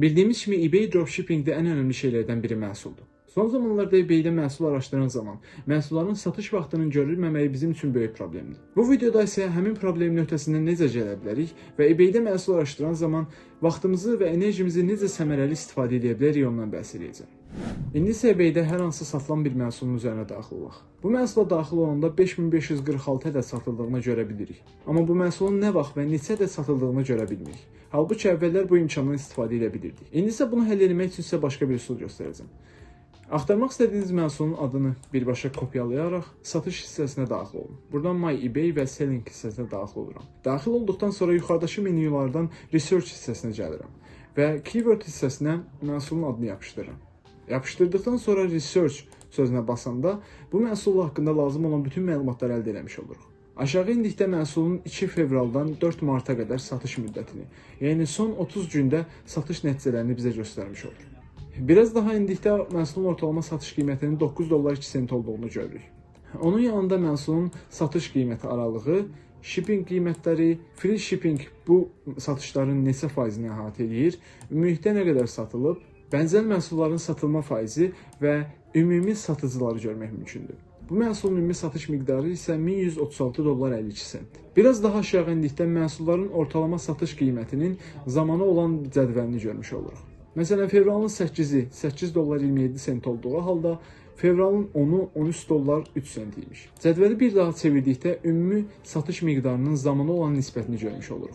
Bildiğimiz gibi eBay dropshipping'de en önemli şeylerden biri mahsuldu. Son zamanlarda eBay-də məhsul araşdıran zaman məhsulların satış vaxtının görülməməyi bizim üçün böyük problemdir. Bu videoda isə həmin problemin öhdəsindən necə gələ bilərik və eBay-də məhsul araşdıran zaman vaxtımızı və enerjimizi necə səmərəli istifadə edə bilərik ondan bəhs edəcəm. İndi isə eBay-də hər hansı satılan bir məhsulun üzərinə daxil olaq. Bu məhsula daxil olanda 5546 ədəd satıldığını görə bilirik. Amma bu məhsulun nə vaxt və neçə ədəd satıldığını görə bilmirik. Halbuki əvvəllər bu imkandan istifadə edə bilirdik. İndi isə bunu həll etmək üçün sizə başqa bir üsul göstərəcəm. Axtarmaq istədiyiniz məhsulun adını birbaşa kopyalayaraq satış hissəsinə daxil olun. Buradan My eBay və Selling hissəsinə daxil oluram. Daxil olduqdan sonra yuxarıdakı menyulardan Research hissəsinə gəlirəm və Keyword hissəsinə məhsulun adını yapışdırıram. Yapışdırdıqdan sonra Research sözünə basanda bu məhsul haqqında lazım olan bütün məlumatları əldə etmiş oluruq. Aşağı indikdə məhsulun 2 fevraldan 4 marta qədər satış müddətini, yəni son 30 gündə satış nəticələrini bizə göstərmiş olur. Biraz daha indikdə məhsulun ortalama satış qiymətinin 9 dollar 2 sent olduğunu görürük. Onun yanında məhsulun satış qiyməti aralığı, shipping qiymətləri, free shipping bu satışların neçə faizini əhatə edir, ümumilikdə nə qədər satılıb, bənzər məhsulların satılma faizi və ümumi satıcıları görmək mümkündür. Bu məhsulun ümumi satış miqdarı isə 1136 dollar 52 sent. Biraz daha aşağı indikdə məhsulların ortalama satış qiymətinin zamanı olan cədvəlini görmüş oluruq. Məsələn, fevralın 8-i 8 dollar 27 sent olduğu halda fevralın 10-u 13 dollar 3 sent imiş. Cədvəli bir daha çevirdikdə ümumi satış miqdarının zamana olan nisbətini görmüş oluruq.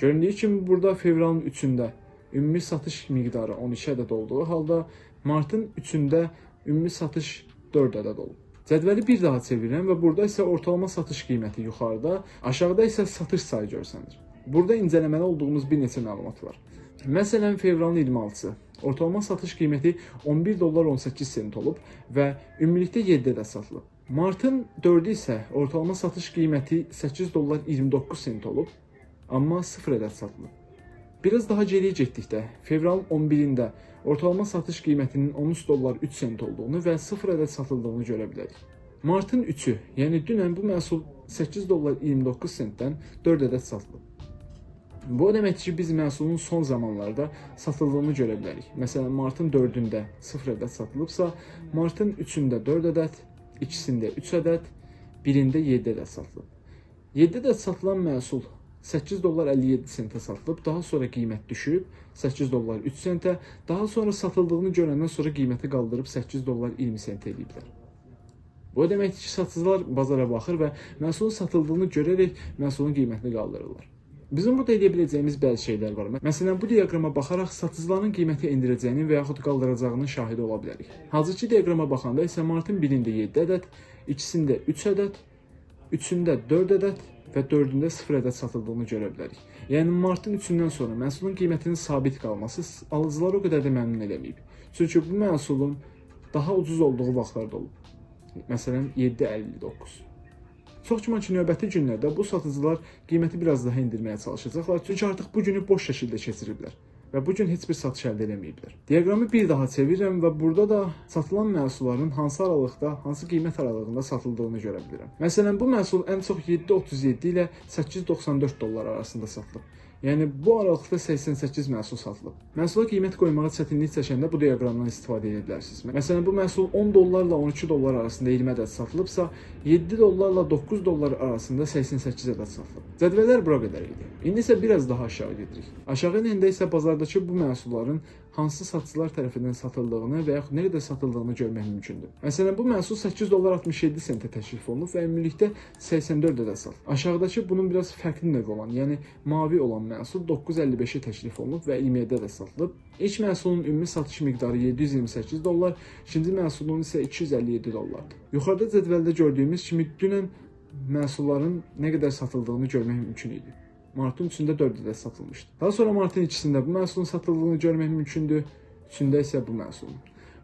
Göründüyü kimi burada fevralın 3-ündə ümumi satış miqdarı 12 ədəd olduğu halda martın 3-ündə ümumi satış 4 ədəd olub. Cədvəli bir daha çevirirəm və burada isə ortalama satış qiyməti yuxarıda, aşağıda isə satış sayı görsənir. Burada incələməli olduğumuz bir neçə məlumat var. Məsələn, fevralın 26-sı ortalama satış qiyməti 11 dollar 18 sent olub və ümumilikdə 7 ədəd satılıb. Martın 4-ü isə ortalama satış qiyməti 8 dollar 29 sent olub, amma 0 ədəd satılıb. Biraz daha geriyə getdikdə, fevralın 11-də ortalama satış qiymətinin 13 dollar 3 sent olduğunu və 0 ədəd satıldığını görə bilərik. Martın 3-ü, yəni dünən bu məhsul 8 dollar 29 sentdən 4 ədəd satılıb. Bu o deməkdir ki, biz məhsulun son zamanlarda satıldığını görə bilərik. Məsələn, martın 4-ündə 0 ədəd satılıbsa, martın 3-ündə 4 ədəd, ikisində 3 ədəd, birində 7 ədəd satılıb. 7 ədəd satılan məhsul 8 dollar 57 sentə satılıb, daha sonra qiymət düşüb 8 dollar 3 sentə, daha sonra satıldığını görəndən sonra qiyməti qaldırıb 8 dollar 20 sent ediblər. Bu o deməkdir ki, satıcılar bazara baxır və məhsulun satıldığını görərək məhsulun qiymətini qaldırırlar. Bizim burada edə biləcəyimiz bəzi şeylər var. Məsələn, bu diaqrama baxaraq satıcıların qiyməti endirəcəyinin və yaxud qaldıracağının şahidi ola bilərik. Hazırki diaqrama baxanda isə martın 1-də 7 ədəd, ikisində 3 ədəd, üçündə 4 ədəd və 4-ündə 0 ədəd satıldığını görə bilərik. Yəni martın 3-ündən sonra məhsulun qiymətinin sabit qalması alıcıları o qədər də məmnun eləməyib. Çünki bu məhsulun daha ucuz olduğu vaxtlarda olub. Məsələn, 7.59. Çox güman ki, növbəti günlərdə bu satıcılar qiyməti biraz daha endirməyə çalışacaqlar, çünki artıq bu günü boş şəkildə keçiriblər və bu gün heç bir satış əldə etməyiblər. Diaqramı bir daha çevirirəm və burada da satılan məhsulların hansı aralıqda, hansı qiymət aralığında satıldığını görə bilirəm. Məsələn, bu məhsul ən çox 7.37 ilə 8.94 dollar arasında satılıb. Yəni bu aralıqda 88 məhsul satılıb. Məhsula qiymət qoymağa çətinlik çəkəndə bu diaqramdan istifadə edə bilərsiniz. Məsələn, bu məhsul 10 dollarla 12 dollar arasında 20 ədəd satılıbsa, 7 dollarla 9 dollar arasında 88 ədəd satılıb. Cədvəllər bura qədər idi. İndi isə biraz daha aşağı gedirik. Aşağı enəndə isə bazardakı bu məhsulların hansı satıcılar tərəfindən satıldığını və yaxud qədər satıldığını görmək mümkündür. Məsələn, bu məhsul 8 dollar 67 sentə təklif olunub və ümumilikdə 84 ədəd satılıb. Aşağıdakı bunun biraz fərqli növ olan, yəni mavi olan məhsul 9.55-ə təklif olunub və 27 ədəd satılıb. İlk məhsulun ümumi satış miqdarı 728 dollar, ikinci məhsulun isə 257 dollardır. Yuxarıda cədvəldə gördüyümüz kimi dünən məhsulların nə qədər satıldığını görmək mümkün idi. Martın 3-də 4 ədəd satılmışdı. Daha sonra martın 2-sində bu məhsulun satıldığını görmək mümkündür, 3-də isə bu məhsulun.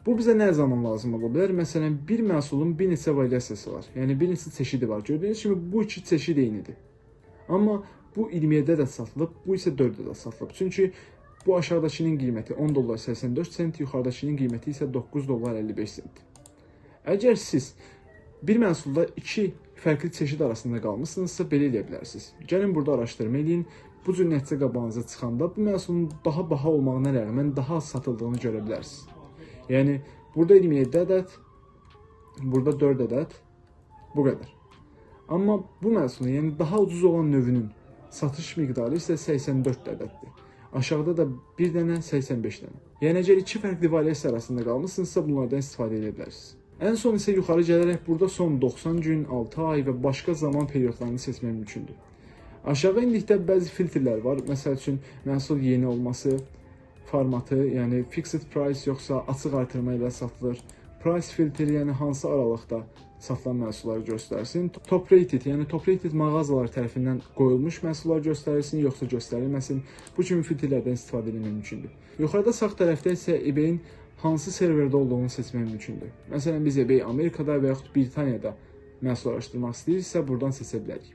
Bu bizə nə zaman lazım ola bilər? Məsələn, bir məhsulun bir neçə variasiyası var. Yəni bir neçə çeşidi var. Gördüyünüz kimi bu iki çeşid eynidir. Amma bu 27 ədəd satılıb, bu isə 4 ədəd satılıb. Çünki bu aşağıdakının qiyməti 10 dollar 84 sent, yuxarıdakının qiyməti isə 9 dollar 55 sent. Əgər siz bir məhsulda iki fərqli çeşid arasında qalmısınızsa belə edə bilərsiniz. Gəlin burada araşdırma eləyin. bu cür nəticə qabağınıza çıxanda bu məhsulun daha baha olmağına rəğmən daha az satıldığını görə bilərsiniz. Yəni burada 27 ədəd, burada 4 ədəd, bu qədər. Amma bu məhsulun, yəni daha ucuz olan növünün satış miqdarı isə 84 ədəddir. Aşağıda da bir dənə 85 dənə. Yəni əgər iki fərqli variasiya arasında qalmısınızsa bunlardan istifadə edə bilərsiniz. Ən son isə yuxarı gələrək burada son 90 gün, 6 ay və başqa zaman periodlarını seçmək mümkündür. Aşağı indikdə bəzi filtrlər var. Məsəl üçün məhsul yeni olması, formatı, yəni fixed price yoxsa açıq artırma ilə satılır. Price filtri, yəni hansı aralıqda satılan məhsulları göstərsin. Top rated, yəni top rated mağazalar tərəfindən qoyulmuş məhsullar göstərilsin, yoxsa göstərilməsin. Bu kimi filtrlərdən istifadə etmək mümkündür. Yuxarıda sağ tərəfdə isə eBay-in hansı serverdə olduğunu seçmək mümkündür. Məsələn, biz eBay Amerikada və yaxud Britaniyada məhsul araşdırmaq istəyiriksə, buradan seçə bilərik.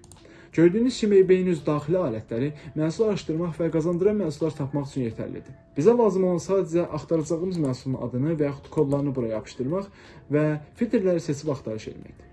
Gördüyünüz kimi eBay-in öz daxili alətləri məhsul araşdırmaq və qazandıran məhsullar tapmaq üçün yetərlidir. Bizə lazım olan sadəcə axtaracağımız məhsulun adını və yaxud kodlarını buraya yapışdırmaq və filtrləri seçib axtarış etməkdir.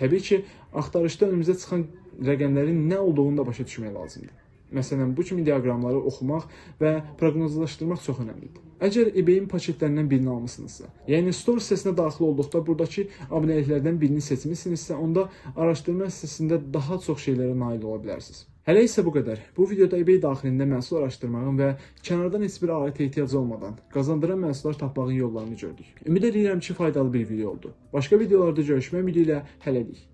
Təbii ki, axtarışda önümüzə çıxan rəqəmlərin nə olduğunu da başa düşmək lazımdır. Məsələn, bu kimi diaqramları oxumaq və proqnozlaşdırmaq çox əhəmiylidir. Əgər eBay-in paketlərindən birini almısınızsa, yəni store hissəsinə daxil olduqda burdakı abunəliklərdən birini seçmisinizsə, onda araşdırma hissəsində daha çox şeylərə nail ola bilərsiniz. Hələ isə bu qədər. Bu videoda eBay daxilində məhsul araşdırmağın və kənardan heç bir alətə ehtiyac olmadan qazandıran məhsullar tapmağın yollarını gördük. Ümid edirəm ki, faydalı bir video oldu. Başqa videolarda görüşmək ümidi ilə hələlik.